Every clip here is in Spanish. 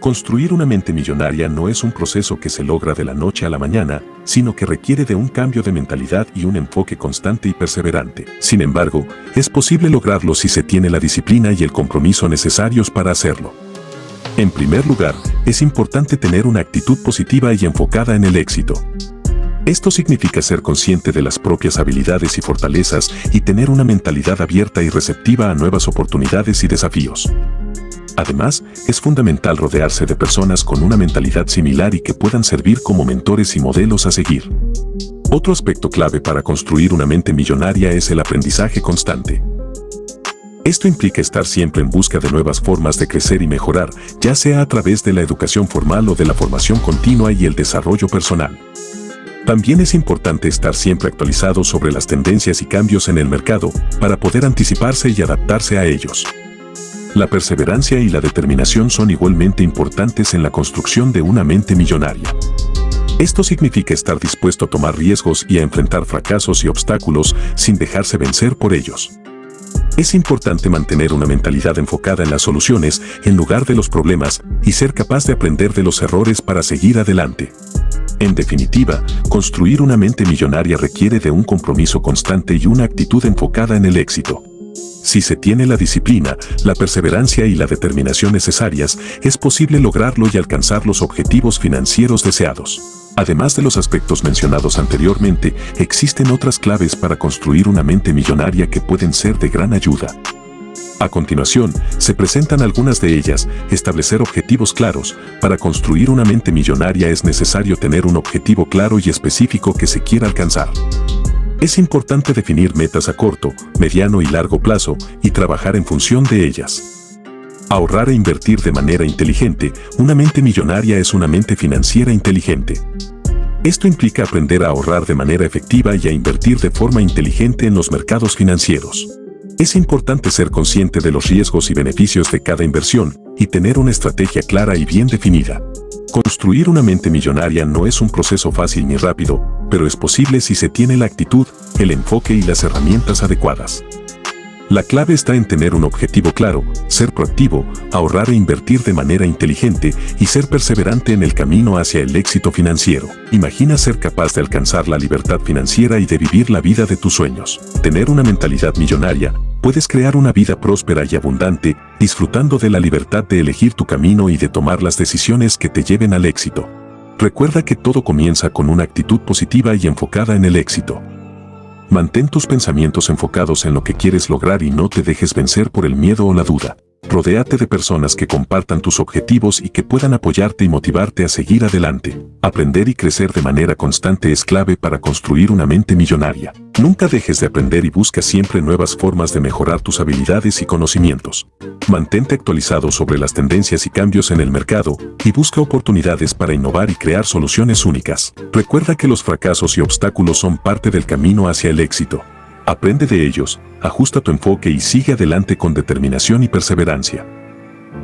Construir una mente millonaria no es un proceso que se logra de la noche a la mañana, sino que requiere de un cambio de mentalidad y un enfoque constante y perseverante. Sin embargo, es posible lograrlo si se tiene la disciplina y el compromiso necesarios para hacerlo. En primer lugar, es importante tener una actitud positiva y enfocada en el éxito. Esto significa ser consciente de las propias habilidades y fortalezas y tener una mentalidad abierta y receptiva a nuevas oportunidades y desafíos. Además, es fundamental rodearse de personas con una mentalidad similar y que puedan servir como mentores y modelos a seguir. Otro aspecto clave para construir una mente millonaria es el aprendizaje constante. Esto implica estar siempre en busca de nuevas formas de crecer y mejorar, ya sea a través de la educación formal o de la formación continua y el desarrollo personal. También es importante estar siempre actualizado sobre las tendencias y cambios en el mercado para poder anticiparse y adaptarse a ellos. La perseverancia y la determinación son igualmente importantes en la construcción de una mente millonaria. Esto significa estar dispuesto a tomar riesgos y a enfrentar fracasos y obstáculos sin dejarse vencer por ellos. Es importante mantener una mentalidad enfocada en las soluciones en lugar de los problemas y ser capaz de aprender de los errores para seguir adelante. En definitiva, construir una mente millonaria requiere de un compromiso constante y una actitud enfocada en el éxito. Si se tiene la disciplina, la perseverancia y la determinación necesarias, es posible lograrlo y alcanzar los objetivos financieros deseados. Además de los aspectos mencionados anteriormente, existen otras claves para construir una mente millonaria que pueden ser de gran ayuda. A continuación, se presentan algunas de ellas, establecer objetivos claros. Para construir una mente millonaria es necesario tener un objetivo claro y específico que se quiera alcanzar. Es importante definir metas a corto, mediano y largo plazo y trabajar en función de ellas. Ahorrar e invertir de manera inteligente, una mente millonaria es una mente financiera inteligente. Esto implica aprender a ahorrar de manera efectiva y a invertir de forma inteligente en los mercados financieros. Es importante ser consciente de los riesgos y beneficios de cada inversión y tener una estrategia clara y bien definida. Construir una mente millonaria no es un proceso fácil ni rápido, pero es posible si se tiene la actitud, el enfoque y las herramientas adecuadas. La clave está en tener un objetivo claro, ser proactivo, ahorrar e invertir de manera inteligente y ser perseverante en el camino hacia el éxito financiero. Imagina ser capaz de alcanzar la libertad financiera y de vivir la vida de tus sueños. Tener una mentalidad millonaria, puedes crear una vida próspera y abundante, disfrutando de la libertad de elegir tu camino y de tomar las decisiones que te lleven al éxito. Recuerda que todo comienza con una actitud positiva y enfocada en el éxito. Mantén tus pensamientos enfocados en lo que quieres lograr y no te dejes vencer por el miedo o la duda. Rodéate de personas que compartan tus objetivos y que puedan apoyarte y motivarte a seguir adelante. Aprender y crecer de manera constante es clave para construir una mente millonaria. Nunca dejes de aprender y busca siempre nuevas formas de mejorar tus habilidades y conocimientos. Mantente actualizado sobre las tendencias y cambios en el mercado y busca oportunidades para innovar y crear soluciones únicas. Recuerda que los fracasos y obstáculos son parte del camino hacia el éxito. Aprende de ellos, ajusta tu enfoque y sigue adelante con determinación y perseverancia.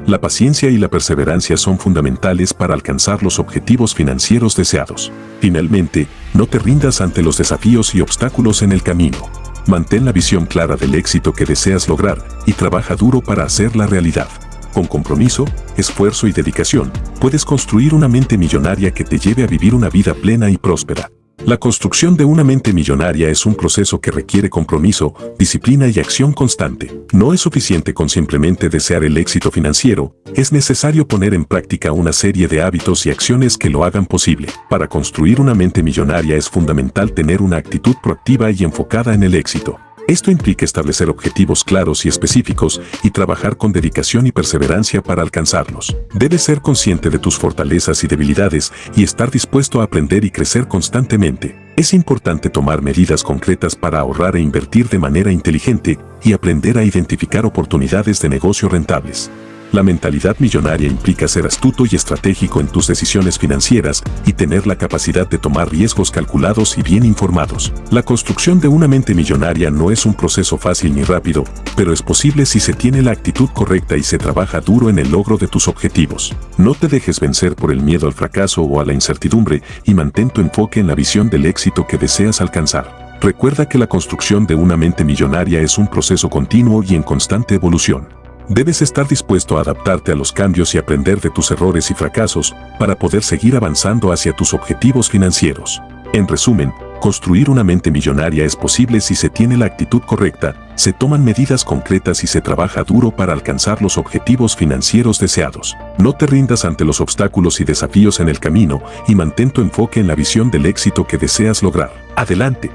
La paciencia y la perseverancia son fundamentales para alcanzar los objetivos financieros deseados. Finalmente, no te rindas ante los desafíos y obstáculos en el camino. Mantén la visión clara del éxito que deseas lograr y trabaja duro para hacerla realidad. Con compromiso, esfuerzo y dedicación, puedes construir una mente millonaria que te lleve a vivir una vida plena y próspera. La construcción de una mente millonaria es un proceso que requiere compromiso, disciplina y acción constante. No es suficiente con simplemente desear el éxito financiero, es necesario poner en práctica una serie de hábitos y acciones que lo hagan posible. Para construir una mente millonaria es fundamental tener una actitud proactiva y enfocada en el éxito. Esto implica establecer objetivos claros y específicos y trabajar con dedicación y perseverancia para alcanzarlos. Debes ser consciente de tus fortalezas y debilidades y estar dispuesto a aprender y crecer constantemente. Es importante tomar medidas concretas para ahorrar e invertir de manera inteligente y aprender a identificar oportunidades de negocio rentables. La mentalidad millonaria implica ser astuto y estratégico en tus decisiones financieras y tener la capacidad de tomar riesgos calculados y bien informados. La construcción de una mente millonaria no es un proceso fácil ni rápido, pero es posible si se tiene la actitud correcta y se trabaja duro en el logro de tus objetivos. No te dejes vencer por el miedo al fracaso o a la incertidumbre y mantén tu enfoque en la visión del éxito que deseas alcanzar. Recuerda que la construcción de una mente millonaria es un proceso continuo y en constante evolución. Debes estar dispuesto a adaptarte a los cambios y aprender de tus errores y fracasos para poder seguir avanzando hacia tus objetivos financieros. En resumen, construir una mente millonaria es posible si se tiene la actitud correcta, se toman medidas concretas y se trabaja duro para alcanzar los objetivos financieros deseados. No te rindas ante los obstáculos y desafíos en el camino y mantén tu enfoque en la visión del éxito que deseas lograr. Adelante.